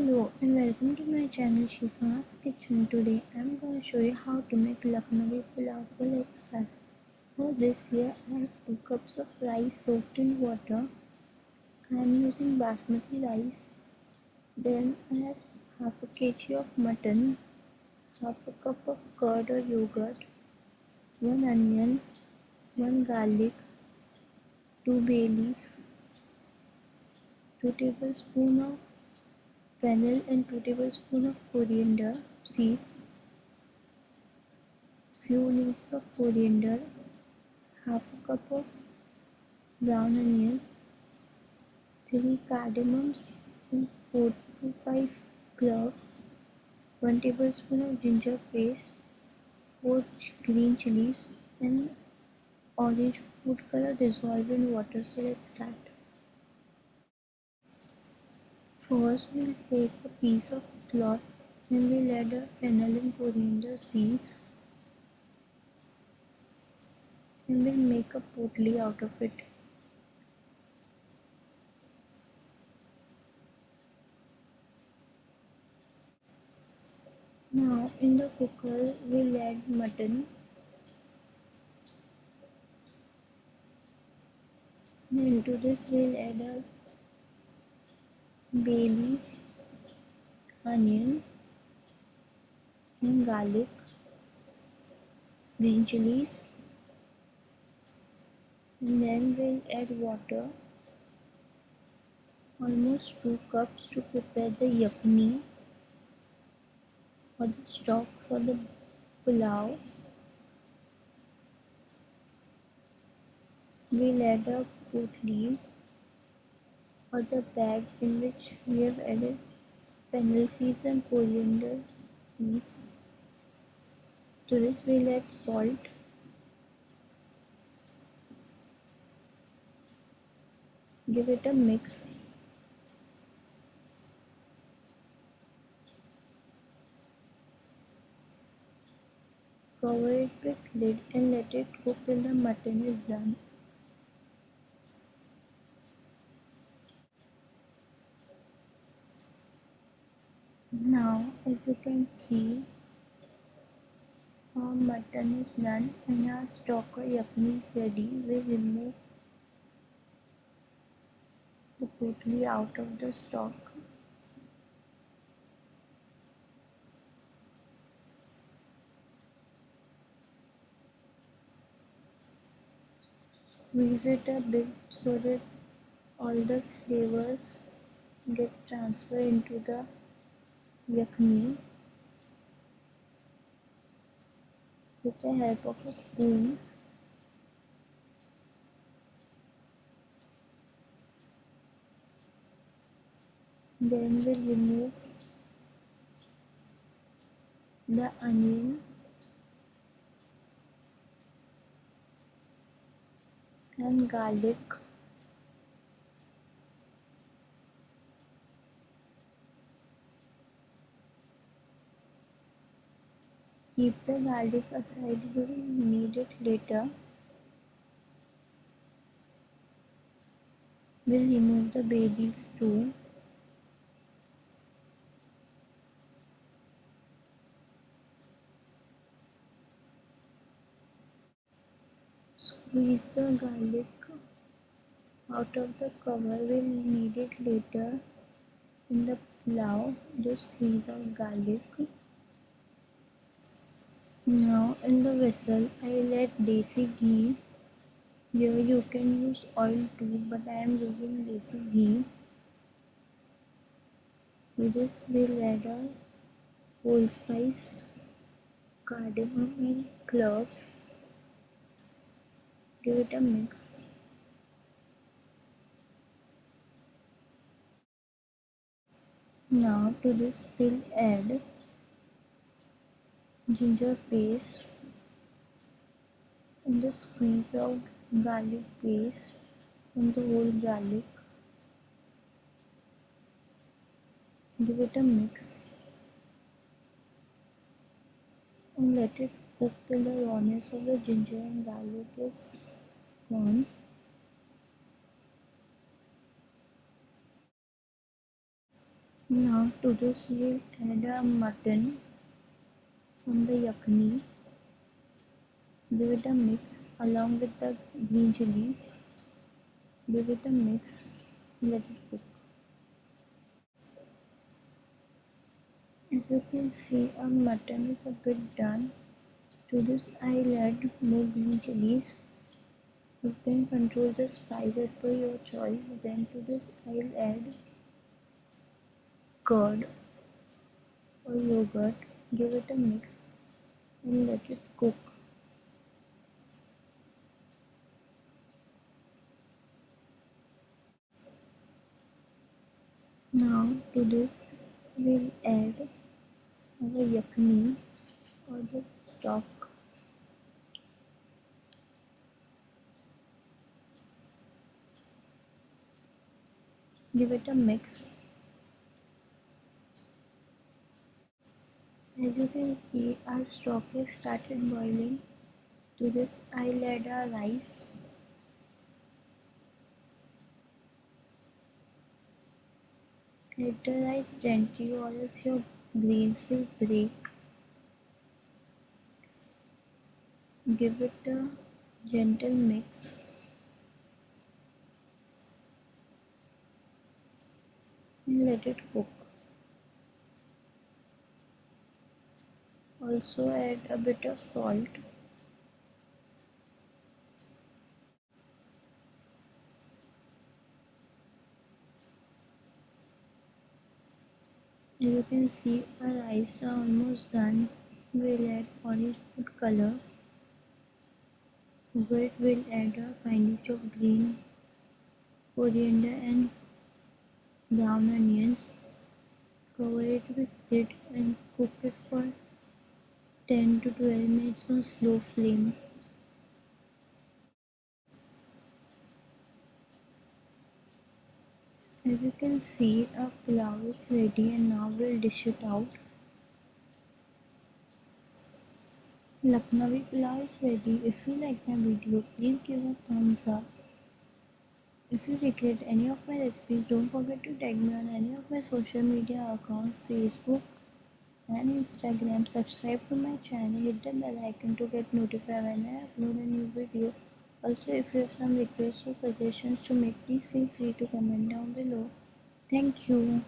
Hello and welcome to my channel Shifa's Kitchen. Today I'm going to show you how to make Lucknowi pulao. So let's start. For this here I have 2 cups of rice soaked in water. I am using basmati rice. Then I have half a kg of mutton, half a cup of curd or yogurt, 1 onion, 1 garlic, 2 bay leaves, 2 tablespoons of fennel and 2 tablespoons of coriander seeds, few leaves of coriander, half a cup of brown onions, 3 cardamoms and 4 to 5 cloves, 1 tablespoon of ginger paste, 4 green chilies and orange food color dissolved in water. So let's start. First we'll take a piece of cloth and we'll add a fennel and coriander seeds and we'll make a potli out of it. Now in the cooker we'll add mutton and into this we'll add a bay leaves, onion and garlic, green chilies and then we'll add water almost 2 cups to prepare the yakni or the stock for the pulao. We'll add a potli or the bag in which we have added fennel seeds and coriander seeds. To this we'll add salt. Give it a mix. Cover it with lid and let it cook till the mutton is done. Now as you can see our mutton is done and our stock or yakni is ready. We remove the potli out of the stock. Squeeze it a bit so that all the flavors get transferred into the with the help of a spoon then we'll remove the onion and garlic Keep the garlic aside, you will need it later. We'll remove the bay leaves too. Squeeze the garlic out of the cover, we'll need it later in the pulao. Just squeeze out garlic. Now in the vessel I'll add desi ghee. Here you can use oil too but I am using desi ghee. To this we'll add whole spice, cardamom and cloves. Give it a mix. Now to this we'll add ginger paste and just squeeze out garlic paste from the whole garlic. Give it a mix and let it cook till the rawness of the ginger and garlic is gone. Now to this we'll add a mutton the yakni. Give it a mix along with the green chilies. Give it a mix. Let it cook. As you can see, our mutton is a bit done. To this I'll add more green chilies. You can control the spices per your choice. Then to this I'll add curd or yogurt. Give it a mix and let it cook. Now to this we'll add our yakni or the stock. Give it a mix. As you can see our stock has started boiling. To this I'll add our rice. Add the rice gently or else your grains will break. Give it a gentle mix. And let it cook. Also add a bit of salt. you can see our rice are almost done. We'll add orange food color. Wet will add a pinch of green coriander and brown onions. Cover it with lid and cook it for 10 to 12 minutes on slow flame As you can see our pulao is ready and now we'll dish it out. Lucknowi pulao is ready. If you like my video please give a thumbs up. If you recreate any of my recipes don't forget to tag me on any of my social media accounts Facebook and Instagram. Subscribe to my channel, hit the bell icon to get notified when I upload a new video. Also, if you have some requests or suggestions to make, please feel free to comment down below. Thank you.